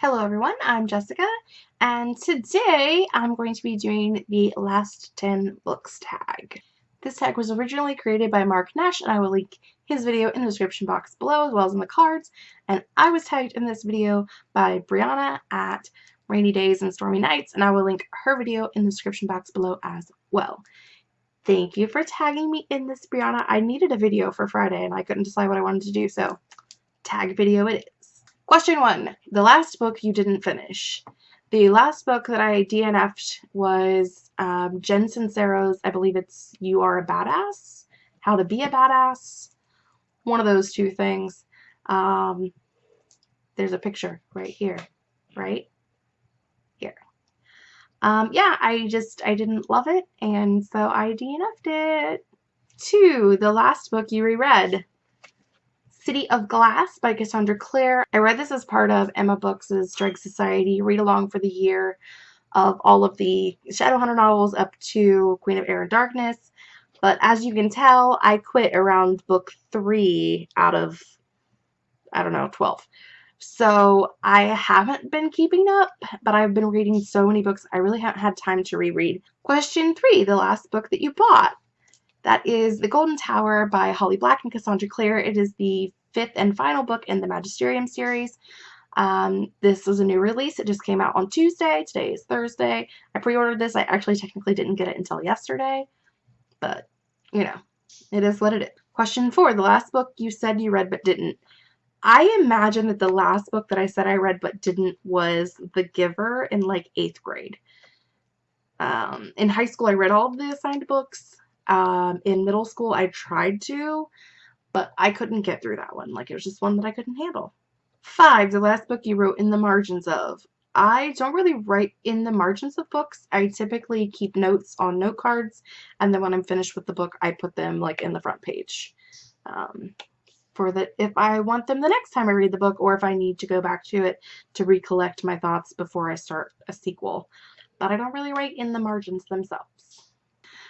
Hello everyone, I'm Jessica, and today I'm going to be doing the last 10 books tag. This tag was originally created by Mark Nash, and I will link his video in the description box below as well as in the cards, and I was tagged in this video by Brianna at Rainy Days and Stormy Nights, and I will link her video in the description box below as well. Thank you for tagging me in this, Brianna. I needed a video for Friday, and I couldn't decide what I wanted to do, so tag video it is. Question one, the last book you didn't finish. The last book that I DNF'd was um, Jen Sincero's, I believe it's You Are a Badass, How to Be a Badass, one of those two things. Um, there's a picture right here, right? Here. Um, yeah, I just, I didn't love it, and so I DNF'd it. Two, the last book you reread. City of Glass by Cassandra Clare. I read this as part of Emma Books' Dreg Society read along for the year of all of the Shadowhunter novels up to Queen of Air and Darkness. But as you can tell, I quit around book three out of, I don't know, 12. So I haven't been keeping up, but I've been reading so many books, I really haven't had time to reread. Question three, the last book that you bought. That is The Golden Tower by Holly Black and Cassandra Clare. It is the fifth and final book in the Magisterium series. Um, this was a new release. It just came out on Tuesday. Today is Thursday. I pre-ordered this. I actually technically didn't get it until yesterday, but you know, it is what it is. Question four, the last book you said you read but didn't. I imagine that the last book that I said I read but didn't was The Giver in like eighth grade. Um, in high school, I read all of the assigned books. Um, in middle school, I tried to, but I couldn't get through that one. Like it was just one that I couldn't handle. Five, the last book you wrote in the margins of. I don't really write in the margins of books. I typically keep notes on note cards, and then when I'm finished with the book, I put them like in the front page. Um, for that, if I want them the next time I read the book, or if I need to go back to it to recollect my thoughts before I start a sequel. But I don't really write in the margins themselves.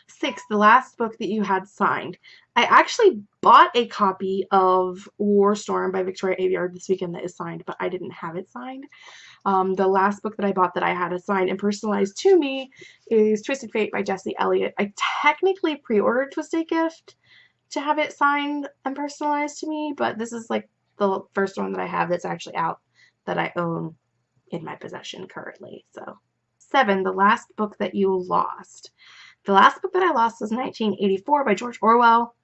Six, the last book that you had signed. I actually bought a copy of War Storm by Victoria Aveyard this weekend that is signed, but I didn't have it signed. Um, the last book that I bought that I had assigned and personalized to me is Twisted Fate by Jesse Elliott. I technically pre-ordered Twisted Gift to have it signed and personalized to me, but this is like the first one that I have that's actually out that I own in my possession currently. So, seven, the last book that you lost. The last book that I lost was 1984 by George Orwell.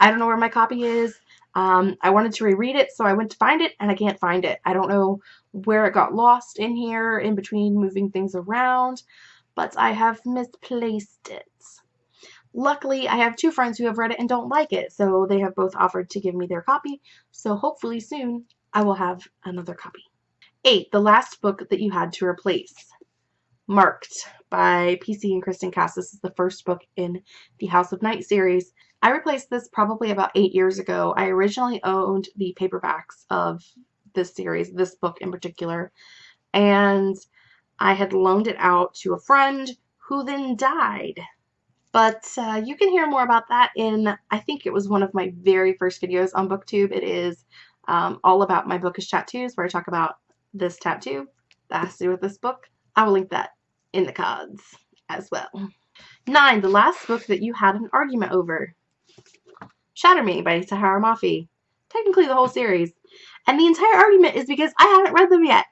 I don't know where my copy is. Um, I wanted to reread it, so I went to find it, and I can't find it. I don't know where it got lost in here, in between moving things around, but I have misplaced it. Luckily, I have two friends who have read it and don't like it, so they have both offered to give me their copy, so hopefully soon I will have another copy. 8. The last book that you had to replace. Marked by PC and Kristin Cast. This is the first book in the House of Night series. I replaced this probably about eight years ago. I originally owned the paperbacks of this series, this book in particular, and I had loaned it out to a friend who then died. But uh, you can hear more about that in, I think it was one of my very first videos on BookTube. It is um, all about my bookish tattoos, where I talk about this tattoo that has to do with this book. I will link that in the cards as well. Nine, the last book that you had an argument over. Shatter Me by Tahereh Mafi. Technically the whole series. And the entire argument is because I haven't read them yet.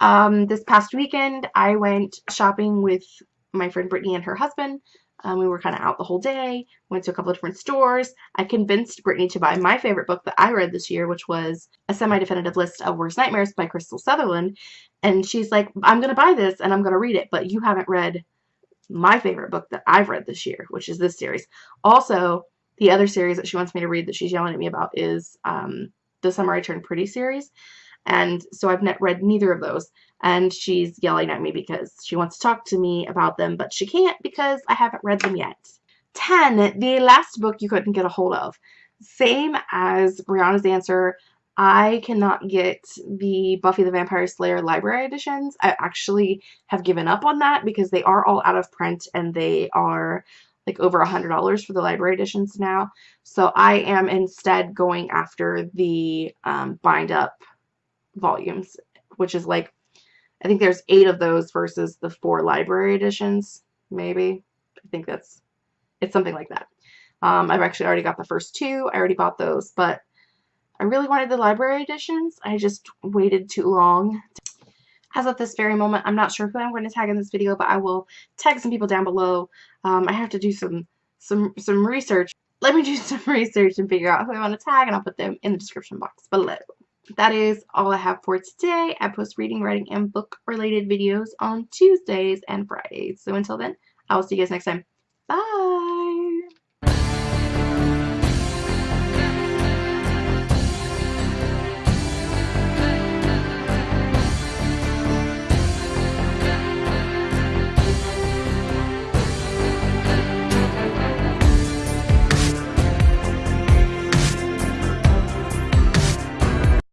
Um, this past weekend, I went shopping with my friend Brittany and her husband. Um, we were kind of out the whole day, went to a couple of different stores. I convinced Brittany to buy my favorite book that I read this year, which was A Semi-Definitive List of Worst Nightmares by Krystal Sutherland. And she's like, I'm going to buy this and I'm going to read it, but you haven't read my favorite book that I've read this year, which is this series. Also, the other series that she wants me to read that she's yelling at me about is um, the Summer I Turned Pretty series. And so I've not read neither of those. And she's yelling at me because she wants to talk to me about them, but she can't because I haven't read them yet. 10. The last book you couldn't get a hold of. Same as Brianna's answer. I cannot get the Buffy the Vampire Slayer library editions. I actually have given up on that because they are all out of print and they are like over a hundred dollars for the library editions now. So I am instead going after the um, bind up volumes, which is like, I think there's eight of those versus the four library editions, maybe. I think that's, it's something like that. Um, I've actually already got the first two. I already bought those, but I really wanted the library editions. I just waited too long. As of this very moment, I'm not sure who I'm going to tag in this video, but I will tag some people down below. Um, I have to do some some some research. Let me do some research and figure out who I want to tag, and I'll put them in the description box below. That is all I have for today. I post reading, writing, and book-related videos on Tuesdays and Fridays. So until then, I will see you guys next time. Bye!